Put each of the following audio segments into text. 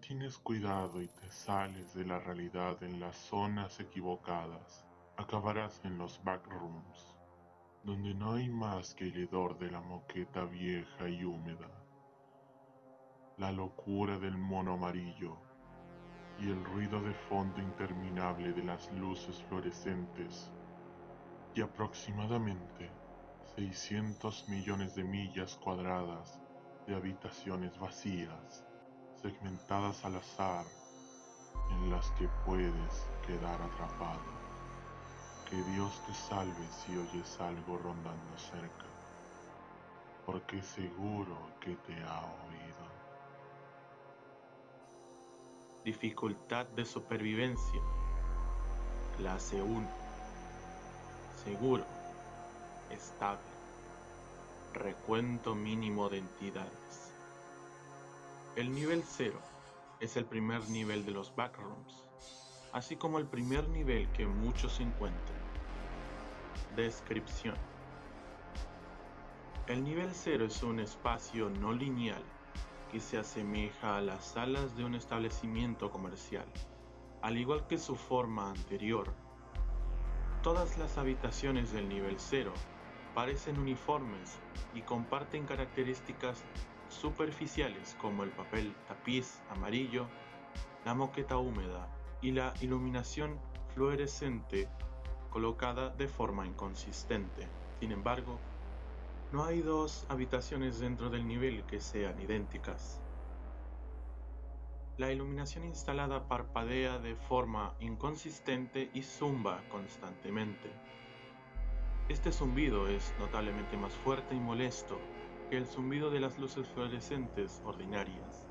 tienes cuidado y te sales de la realidad en las zonas equivocadas, acabarás en los backrooms, donde no hay más que el hedor de la moqueta vieja y húmeda, la locura del mono amarillo y el ruido de fondo interminable de las luces fluorescentes y aproximadamente 600 millones de millas cuadradas de habitaciones vacías, segmentadas al azar, en las que puedes quedar atrapado. Que Dios te salve si oyes algo rondando cerca, porque seguro que te ha oído. Dificultad de supervivencia. Clase 1. Seguro. Estable. Recuento mínimo de entidades. El nivel 0 es el primer nivel de los backrooms, así como el primer nivel que muchos encuentran. Descripción. El nivel 0 es un espacio no lineal que se asemeja a las salas de un establecimiento comercial, al igual que su forma anterior. Todas las habitaciones del nivel 0 parecen uniformes y comparten características superficiales como el papel tapiz amarillo, la moqueta húmeda y la iluminación fluorescente colocada de forma inconsistente. Sin embargo, no hay dos habitaciones dentro del nivel que sean idénticas. La iluminación instalada parpadea de forma inconsistente y zumba constantemente. Este zumbido es notablemente más fuerte y molesto que el zumbido de las luces fluorescentes ordinarias.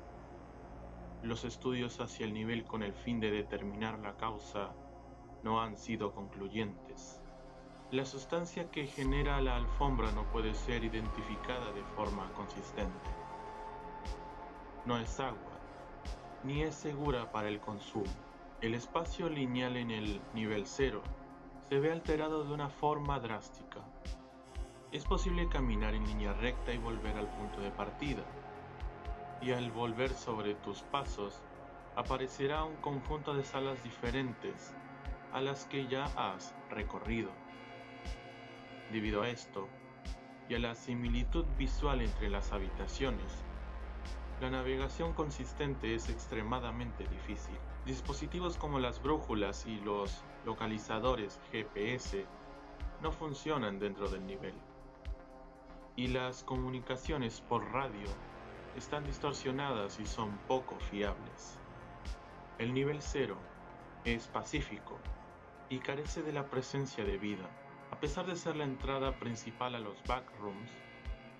Los estudios hacia el nivel con el fin de determinar la causa no han sido concluyentes. La sustancia que genera la alfombra no puede ser identificada de forma consistente. No es agua, ni es segura para el consumo. El espacio lineal en el nivel cero se ve alterado de una forma drástica. Es posible caminar en línea recta y volver al punto de partida. Y al volver sobre tus pasos, aparecerá un conjunto de salas diferentes a las que ya has recorrido. Debido a esto, y a la similitud visual entre las habitaciones, la navegación consistente es extremadamente difícil. Dispositivos como las brújulas y los localizadores GPS no funcionan dentro del nivel. Y las comunicaciones por radio están distorsionadas y son poco fiables. El nivel 0 es pacífico y carece de la presencia de vida. A pesar de ser la entrada principal a los backrooms,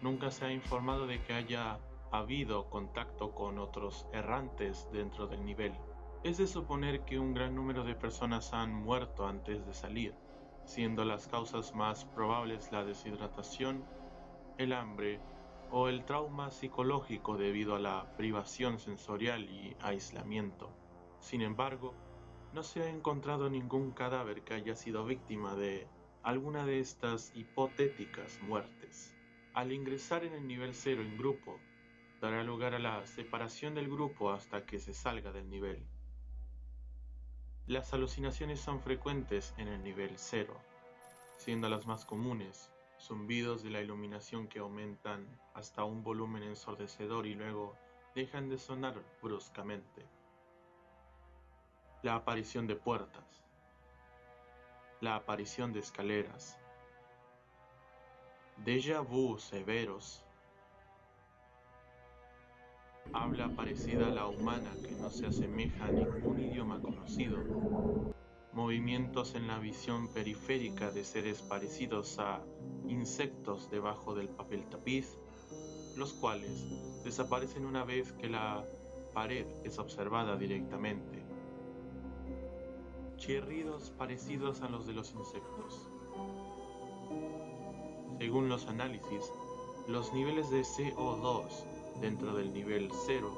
nunca se ha informado de que haya habido contacto con otros errantes dentro del nivel. Es de suponer que un gran número de personas han muerto antes de salir, siendo las causas más probables la deshidratación, el hambre o el trauma psicológico debido a la privación sensorial y aislamiento. Sin embargo, no se ha encontrado ningún cadáver que haya sido víctima de alguna de estas hipotéticas muertes. Al ingresar en el nivel 0 en grupo, dará lugar a la separación del grupo hasta que se salga del nivel. Las alucinaciones son frecuentes en el nivel 0, siendo las más comunes zumbidos de la iluminación que aumentan hasta un volumen ensordecedor y luego dejan de sonar bruscamente. La aparición de puertas. La aparición de escaleras. Déjà vu severos habla parecida a la humana que no se asemeja a ningún idioma conocido, movimientos en la visión periférica de seres parecidos a insectos debajo del papel tapiz, los cuales desaparecen una vez que la pared es observada directamente. Chirridos parecidos a los de los insectos. Según los análisis, los niveles de CO2 dentro del nivel 0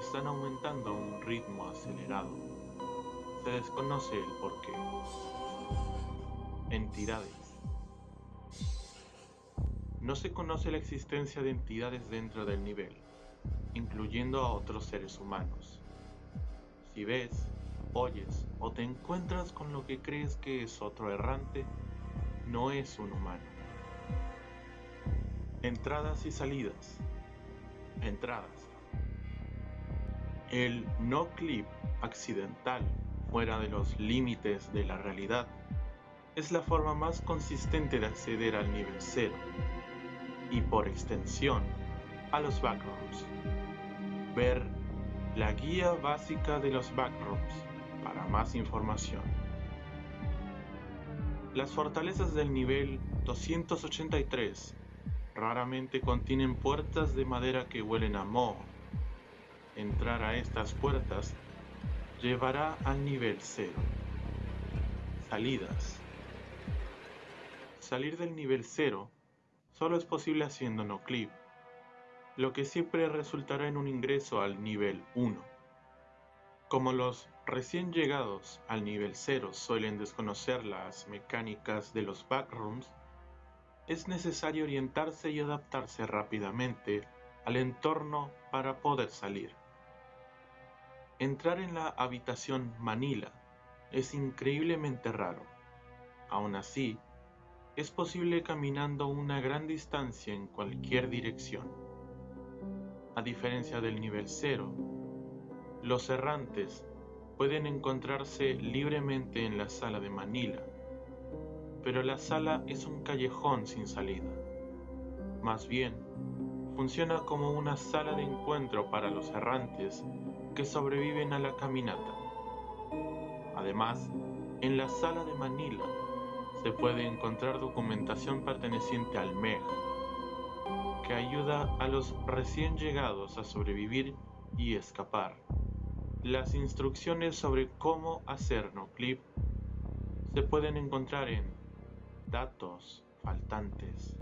están aumentando a un ritmo acelerado. Se desconoce el porqué. Entidades. No se conoce la existencia de entidades dentro del nivel, incluyendo a otros seres humanos. Si ves, oyes o te encuentras con lo que crees que es otro errante, no es un humano. Entradas y salidas. Entradas. El no clip accidental fuera de los límites de la realidad es la forma más consistente de acceder al nivel cero y por extensión a los backrooms. Ver la guía básica de los backrooms para más información. Las fortalezas del nivel 283 raramente contienen puertas de madera que huelen a moho. Entrar a estas puertas llevará al nivel 0. Salidas. Salir del nivel 0 solo es posible haciendo no clip, lo que siempre resultará en un ingreso al nivel 1. Como los recién llegados al nivel 0 suelen desconocer las mecánicas de los backrooms, es necesario orientarse y adaptarse rápidamente al entorno para poder salir. Entrar en la habitación Manila es increíblemente raro. Aún así, es posible caminando una gran distancia en cualquier dirección. A diferencia del nivel 0, los errantes pueden encontrarse libremente en la sala de Manila, pero la sala es un callejón sin salida. Más bien, funciona como una sala de encuentro para los errantes que sobreviven a la caminata. Además, en la sala de Manila se puede encontrar documentación perteneciente al MEG, que ayuda a los recién llegados a sobrevivir y escapar. Las instrucciones sobre cómo hacer no clip se pueden encontrar en datos faltantes.